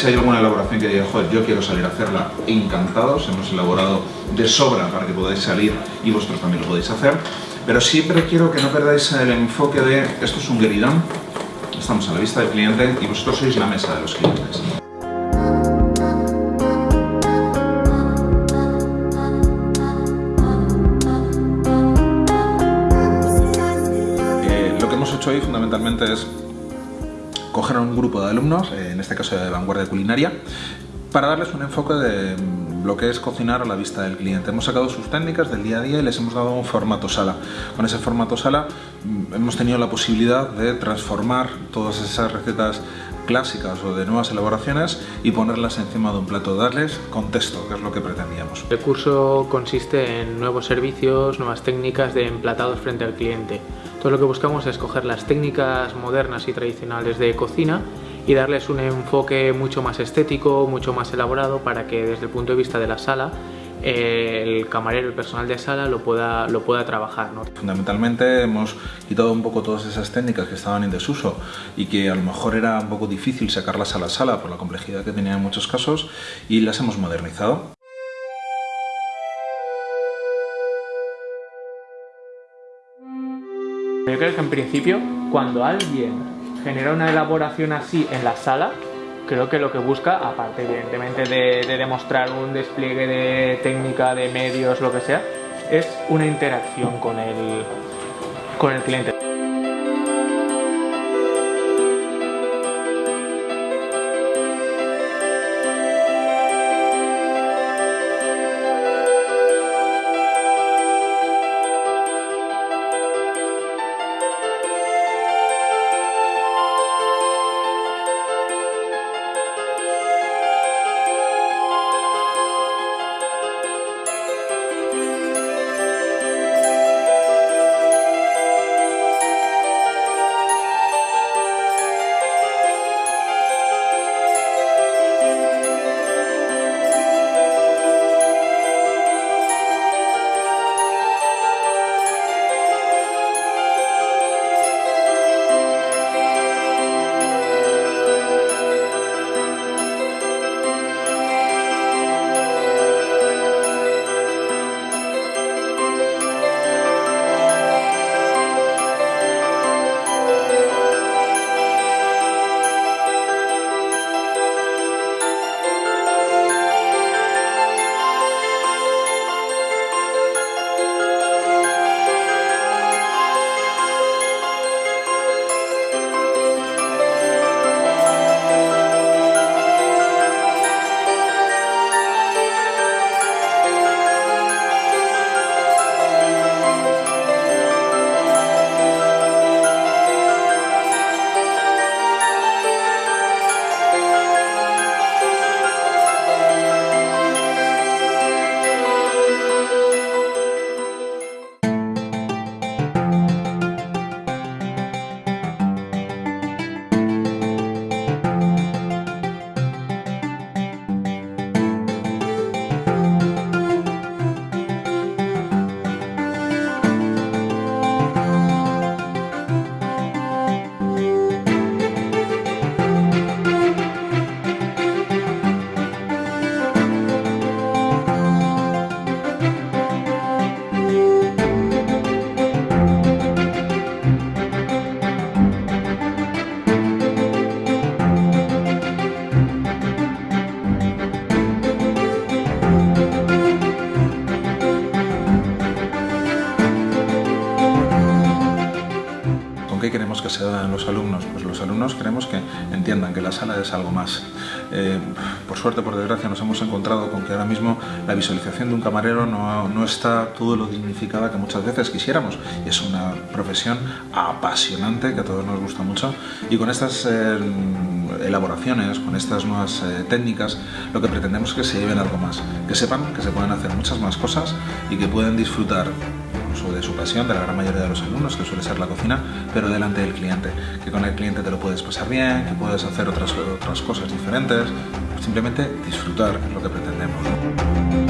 Si hay alguna elaboración que diga, joder, yo quiero salir a hacerla, encantados, hemos elaborado de sobra para que podáis salir y vosotros también lo podéis hacer. Pero siempre quiero que no perdáis el enfoque de, esto es un gueridán, estamos a la vista del cliente y vosotros sois la mesa de los clientes. Hoy fundamentalmente es coger a un grupo de alumnos, eh, en este caso de vanguardia culinaria, para darles un enfoque de lo que es cocinar a la vista del cliente. Hemos sacado sus técnicas del día a día y les hemos dado un formato sala. Con ese formato sala mm, hemos tenido la posibilidad de transformar todas esas recetas clásicas o de nuevas elaboraciones y ponerlas encima de un plato, darles contexto, que es lo que pretendíamos. El curso consiste en nuevos servicios, nuevas técnicas de emplatados frente al cliente. Todo lo que buscamos es coger las técnicas modernas y tradicionales de cocina y darles un enfoque mucho más estético, mucho más elaborado para que desde el punto de vista de la sala el camarero, el personal de sala lo pueda, lo pueda trabajar. Fundamentalmente hemos quitado un poco todas esas técnicas que estaban en desuso y que a lo mejor era un poco difícil sacarlas a la sala por la complejidad que tenía en muchos casos y las hemos modernizado. Yo creo que en principio cuando alguien genera una elaboración así en la sala, creo que lo que busca, aparte evidentemente de, demostrar un despliegue de técnica, de medios, lo que sea, es una interacción con el, con el cliente. Se den los alumnos? Pues los alumnos queremos que entiendan que la sala es algo más. Eh, por suerte, por desgracia, nos hemos encontrado con que ahora mismo la visualización de un camarero no, no está todo lo dignificada que muchas veces quisiéramos. Es una profesión apasionante que a todos nos gusta mucho. Y con estas eh, elaboraciones, con estas nuevas eh, técnicas, lo que pretendemos es que se lleven algo más. Que sepan que se pueden hacer muchas más cosas y que pueden disfrutar de su pasión, de la gran mayoría de los alumnos, que suele ser la cocina, pero delante del cliente. Que con el cliente te lo puedes pasar bien, que puedes hacer otras, otras cosas diferentes, simplemente disfrutar, lo que pretendemos.